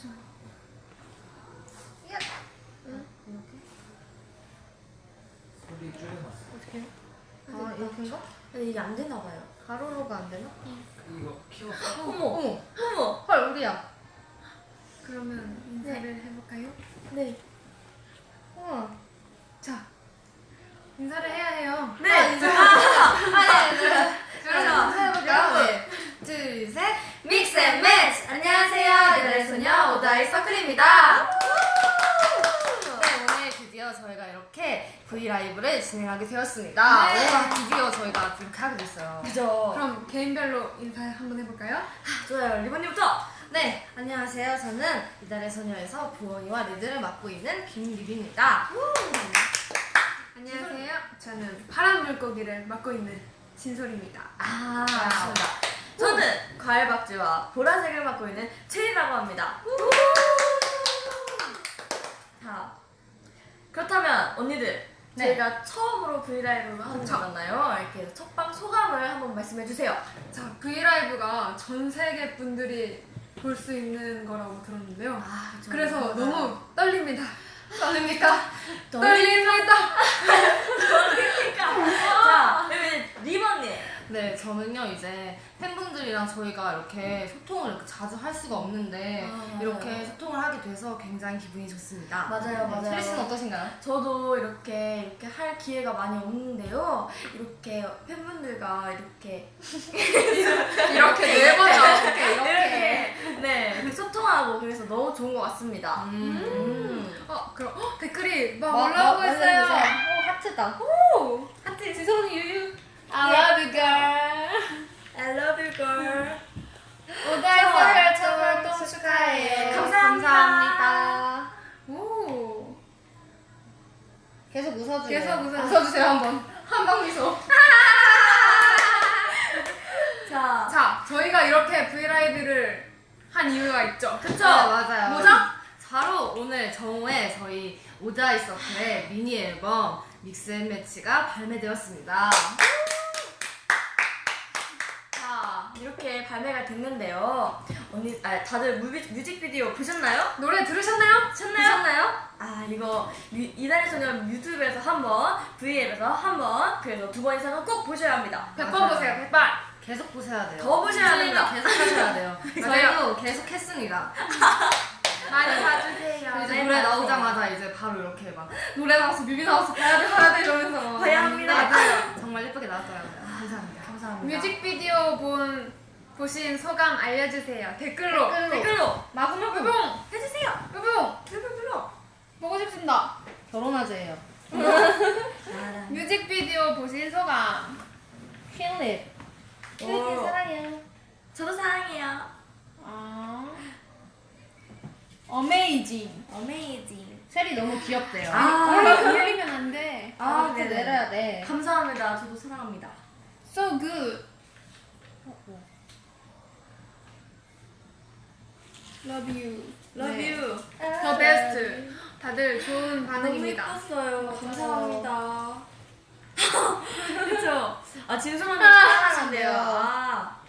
잠시만. 소리 줄여놨어. 어떻게? 아 이렇게인가? 근데 이게 안 되나 봐요. 가로로가 안 되나? 이거 키워. 어머, 어머 어머. 헐 우리야 그러면 인사를 해볼까요? 네. 우와 자, 인사를 해야 해요. 네. 아, 인사 아, 네, 네. 그래서 해볼까요? 네. 둘, 셋. And match. 안녕하세요. 이달의 소녀 Odd Eye Circle입니다. 네, 오늘 드디어 저희가 이렇게 V LIVE를 진행하게 되었습니다. 네. 와, 드디어 저희가 이렇게 하게 됐어요. 그죠? 그럼 개인별로 인사 한번 해볼까요? 좋아요. 립 언니부터. 네, 안녕하세요. 저는 이달의 소녀에서 부엉이와 리더를 맡고 있는 김립입니다. 안녕하세요. 저는 파란 물고기를 맡고 있는 진솔입니다. 아, 맞습니다. 저는 과일 박쥐와 보라색을 맡고 있는 최리라고 합니다. 자, 그렇다면 언니들 네. 저희가 처음으로 브이라이브를 하는. 거잖아요. 이렇게 첫방 소감을 한번 말씀해 주세요. 자, 브이라이브가 전 세계 분들이 볼 수 있는 거라고 들었는데요. 아, 그래서 너무 떨립니다. 떨립니까? 떨립니다. 자, 그러면 리버님. 네, 저는요 이제 팬분들이랑 저희가 이렇게 소통을 이렇게 자주 할 수가 없는데 아. 이렇게 소통을 하게 돼서 굉장히 기분이 좋습니다. 맞아요, 맞아요. 혜리 씨는 어떠신가요? 저도 이렇게 이렇게 할 기회가 많이 없는데요. 이렇게 팬분들과 이렇게 이렇게 네 어떻게 이렇게. 이렇게 네 이렇게 소통하고 그래서 너무 좋은 것 같습니다. 음. 어, 그럼 어, 댓글이 막 뭐, 올라오고 뭐, 있어요. 오 하트다 오, 하트 지성이 유유. I love you girl I love you girl. Odd Eye Circle 첫 활동 축하해요 감사합니다. 감사합니다 오. 계속 웃어주세요 계속 웃어주세요. 웃어주세요 한번 한방 미소 자, 자, 저희가 이렇게 V LIVE를 한 이유가 있죠. 그쵸? 네, 맞아요. 뭐죠? 바로 오늘 정오에 저희 Odd Eye Circle의 미니 앨범 Mix and Match가 발매되었습니다. 자 이렇게 발매가 됐는데요. 언니, 아, 다들 뮤비, 뮤직비디오 보셨나요? 노래 들으셨나요? 보셨나요? 아 이거 유- 이달의 소녀 유튜브에서 한 번 V앱에서 한 번 그래서 두 번 이상은 꼭 보셔야 합니다. 100번 맞아요. 보세요, 100번. 계속 보셔야 돼요. 더 보셔야 됩니다. 계속 하셔야 돼요. 저희도 계속 했습니다. 많이 봐주세요. 이제 네, 노래 맞아요. 나오자마자 이제 바로 이렇게 막 노래 나왔어, 뮤비 나왔어, 봐야 돼, 봐야 돼 이러면서 막 봐야 합니다. 맞아요. 정말 예쁘게 나왔더라고요. 감사합니다. 뮤직비디오 본 보신 소감 알려주세요. 댓글로. 댓글로. 댓글로 마구마구. 뿅! 해주세요. 뿅! 댓글로. 보고 싶습니다. 결혼하재예요 뮤직비디오 보신 소감. 퀸립 오. 퀸립 사랑해요 저도 사랑해요. 아. 어메이징. 어메이징. 셀이 너무 귀엽대요 아. 올리면 안 돼. 아, 아 네네. 내려야 돼 감사합니다. 저도 사랑합니다. So good. Love you. Love 네. you. The best. 다들 좋은 너무 반응입니다. 예뻤어요. 감사합니다. 그쵸? 아, 진솔한테 아, 사랑한대요. 진짜요. 아.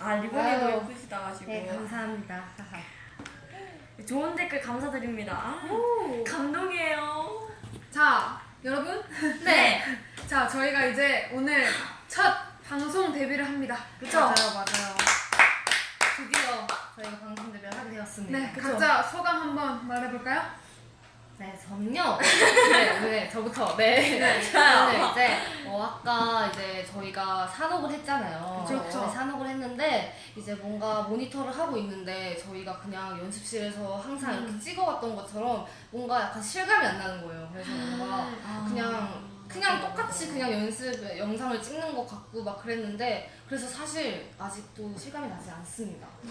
아, 리본이도 아유. 예쁘시다 가지고. 네, 감사합니다. 좋은 댓글 감사드립니다. 아, 오. 감동이에요. 자, 여러분. 네. 자, 저희가 이제 오늘 첫 방송 데뷔를 합니다. 그쵸? 맞아요, 맞아요. 드디어 저희가 방송 데뷔를 하게 되었습니다. 네, 그쵸? 각자 소감 한번 말해볼까요? 네, 저는요. 네, 네, 저부터. 네. 저는 이제 어, 아까 이제 저희가 산옥을 했잖아요. 그쵸, 그쵸. 네, 산옥을 했는데 이제 뭔가 모니터를 하고 있는데 저희가 그냥 연습실에서 항상 음. 이렇게 찍어왔던 것처럼 뭔가 약간 실감이 안 나는 거예요. 그래서 뭔가 아. 그냥 그냥 똑같이 그냥 연습 영상을 찍는 것 같고 막 그랬는데 그래서 사실 아직도 실감이 나지 않습니다. 네.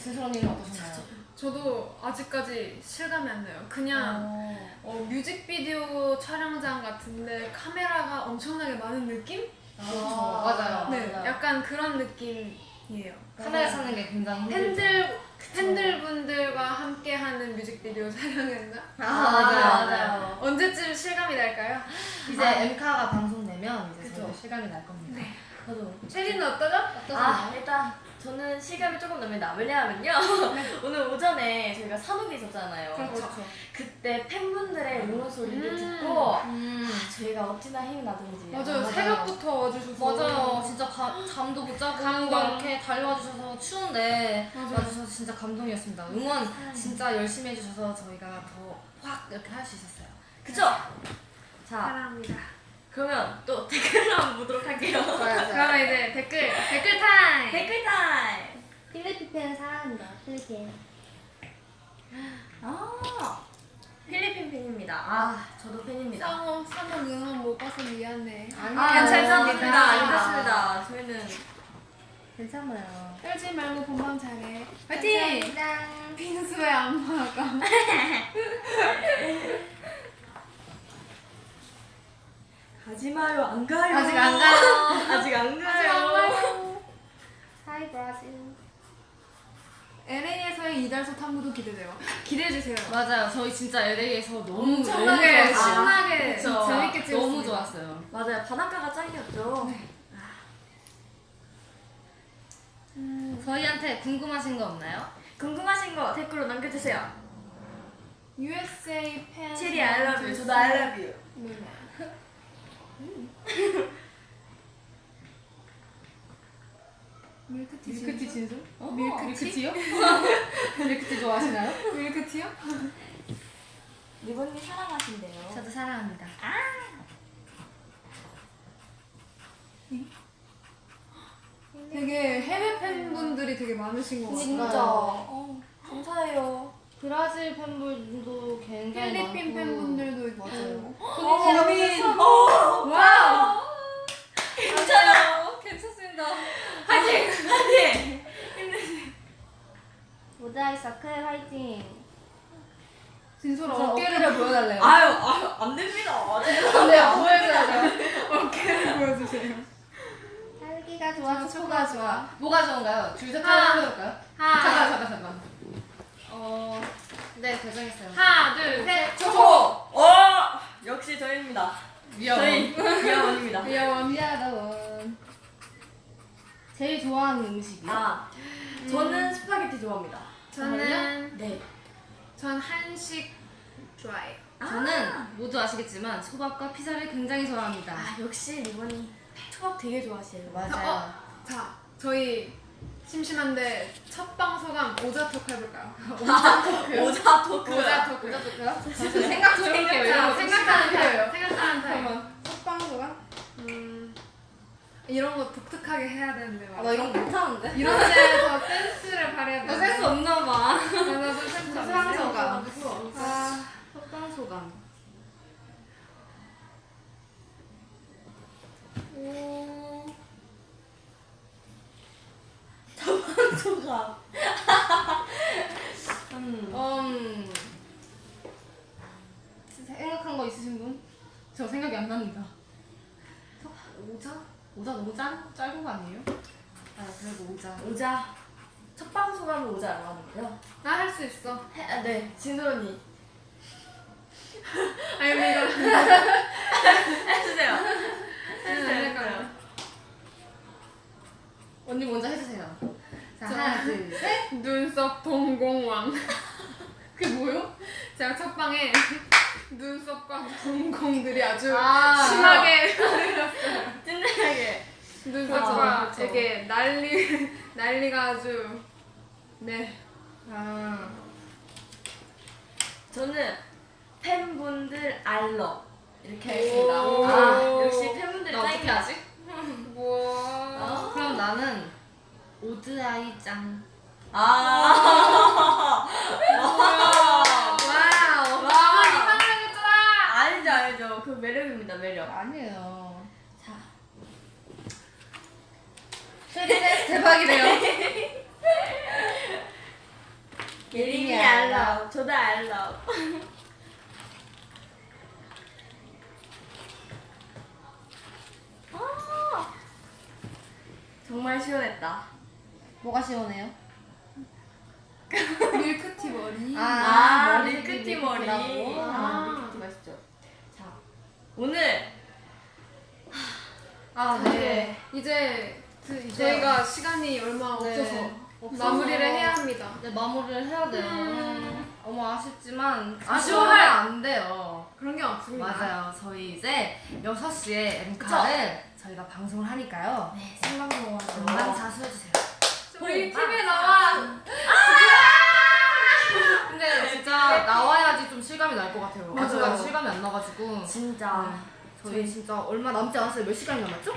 진솔 언니는 어떠셨나요? 저도 아직까지 실감이 안 나요. 그냥 어, 어, 뮤직비디오 촬영장 같은데 카메라가 엄청나게 많은 느낌? 그렇죠. 아, 맞아요. 네, 맞아요. 약간 그런 느낌이에요. 카메라 찾는 게 굉장히. 팬들 팬들분들과 함께 하는 뮤직비디오 촬영했나? 아, 맞아요, 맞아요. 언제쯤 실감이 날까요? 이제 아. 엠카가 방송되면 이제 실감이 날 겁니다. 저도. 체리는 어떠죠? 아, 일단 저는 시간이 조금 납니다. 왜냐하면요. 오늘 오전에 저희가 산업이 있었잖아요. 그렇죠. 그때 팬분들의 응원 소리를 음. 듣고 음. 아, 저희가 어찌나 힘이 나든지. 맞아요. 맞아요. 새벽부터 와주셔서. 맞아요. 진짜 가- 잠도 못 자고 감동. 막 이렇게 달려와 주셔서 추운데 맞아요. 와주셔서 진짜 감동이었습니다. 응원 진짜 열심히 해주셔서 저희가 더 확 이렇게 할 수 있었어요. 그쵸? 자, 사랑합니다. 그러면 또 댓글을 한번 보도록 할게요. 그러면 이제 댓글, 댓글 타임! 댓글 타임! 필리핀 사랑합니다. 필리핀. 아, 필리핀 팬입니다. 아, 저도 팬입니다. 상호, 상호 응원 못 봐서 미안해. 아, 괜찮습니다. 괜찮습니다. 괜찮습니다. 저희는 괜찮아요. 떨지 말고 본방 잘해. 화이팅! 감사합니다. 빈수의 안마가. 가지 마요, 안 가요. 아직 안 가요. 아직 안 가요. 하이 브라질. LA에서의 이달소 탐구도 기대돼요. 기대해주세요. 맞아요. 저희 진짜 LA에서 너무 엄청나게 너무 좋았어요. 신나게 그쵸. 재밌게 찍었어요. 너무 좋았어요. 맞아요. 바닷가가 짱이었죠. 저희한테 궁금하신 거 없나요? 궁금하신 거 댓글로 남겨주세요. USA 팬. 체리 I love you. 저도 I love you. 누나. 밀크티 밀크티 진수? 어? 밀크티? 밀크티요? 밀크티 좋아하시나요? 밀크티요? 리본님 사랑하신대요. 저도 사랑합니다. 되게 해외 팬분들이 되게 많으신 것 같아요. 진짜. 어. 감사해요. 브라질 팬분도 굉장히 필리핀 많고. 팬분들도 맞아요. 어, 민 어, 와우! 괜찮아요. 괜찮습니다. 화이팅! 화이팅! 모자이 서클 화이팅. 진솔아 저 어깨를 보여달래요. 아유, 아유, 안 됩니다. 안 보여줘야 돼요. 어깨를 보여주세요. 살기가 좋아서 초가 좋아. 뭐가 좋은가요? 줄셋 하나. 해볼까요? 잠깐 잠깐 잠깐. 어, 네 결정했어요. 하나, 둘, 셋. 초코! 어! 역시 저희입니다. 저희. 귀여워. 미안하원. 제일 좋아하는 음식이요? 아, 저는 스파게티 좋아합니다. 저는 네. 전 한식 좋아해요. 저는 모두 아시겠지만 초밥과 피자를 굉장히 좋아합니다. 아, 역시 립 언니 초밥 되게 좋아하시네요. 맞아요. 자, 저희 심심한데 첫 방 소감 오자 talk 해볼까요? 오자 talk. 오자 talk. 오자 talk요? 생각 좀 해볼게요. 생각하는 타임. 생각하는 타임. 잠깐만. 첫 방송가? 음, 이런 거 독특하게 해야 되는데 아, 나. 이런 거 못하는데? 이런 데서 센스를 발휘해야 돼. 나 센스 없나 봐. 나도 센스 첫 없어. 방송가. 아, 첫 방송감. 오. 초밥. 음. 음. 생각한 거 있으신 분? 저 생각이 안 납니다. 오자? 오자 너무 짧, 짧은 거 아니에요? 아, 그래도 오자. 오자. 첫 방송 하면 오자라고 하는데요. 나할 수 있어. 해, 아, 네, 진솔 언니. 아니, 근데 이거. 해주세요. 해주세요. 언니 먼저 해주세요. 자, 자. 하나, 둘, 셋. 눈썹 동공왕. 그게 뭐요? 제가 첫 방에 눈썹과 동공들이 아주 아. 심하게 찐득하게. 눈썹과 그렇죠. 이렇게 난리 난리가 아주 네 아. 저는 팬분들 알러 이렇게 오. 하겠습니다. 아, 역시 팬분들 나 어떻게 짱이다. 하지? 뭐. 그럼 나는 오드아이 짱. 아. 와우. 와. 이상하겠더라. 알죠, 알죠. 그 매력입니다, 매력. 아니에요. 자. 네, 대박이래요. 예림이 알러. 저도 알러. 아. 정말 시원했다. 뭐가 시원해요? 밀크티 머리. 아, 머리 밀크티 머리. 밀크티라고? 아, 밀크티 맛있죠. 자, 오늘 아, 네. 이제 이제 저희가 시간이 얼마 네, 없어서 없어서 마무리를 해야 합니다. 이제 마무리를 해야 돼요. 음. 너무 아쉽지만 아쉬워할- 아쉬워하면 안 돼요. 그런 게 없습니다. 맞아요. 저희 이제 6시에 엠카를 저희가 방송을 하니까요. 네, 생방송으로. 많이 자수해주세요. 우리 TV에 나와. 근데 진짜 나와야지 좀 실감이 날 것 같아요. 맞아요. 아직까지 실감이 안 나가지고. 진짜. 저희 진짜 얼마 남지 않았어요. 몇 시간이 남았죠?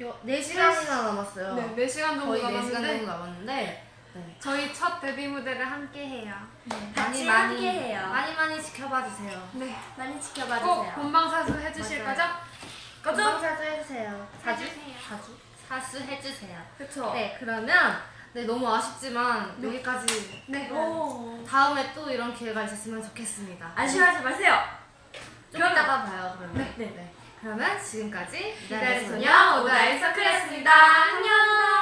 요, 4시간이나 남았어요. 네, 4시간 정도 거의 4시간 정도 남았는데 남았는데 네. 저희 첫 데뷔 무대를 함께 해요. 같이 많이 많이 함께 해요. 많이 많이 지켜봐 주세요. 네. 많이 지켜봐 꼭 주세요. 본방사수 해주실 맞아요. 거죠? 건강 사주 해주세요. 사주? 해주세요. 사주? 사수 해주세요. 그쵸? 네 그러면 네 너무 아쉽지만 여기까지 네. 오. 다음에 또 이런 기회가 있었으면 좋겠습니다. 아쉬워하지 마세요. 좀 이따가 봐요 그러면. 네. 그러면 지금까지 기다릴 소녀 오다이 서클이었습니다. 안녕.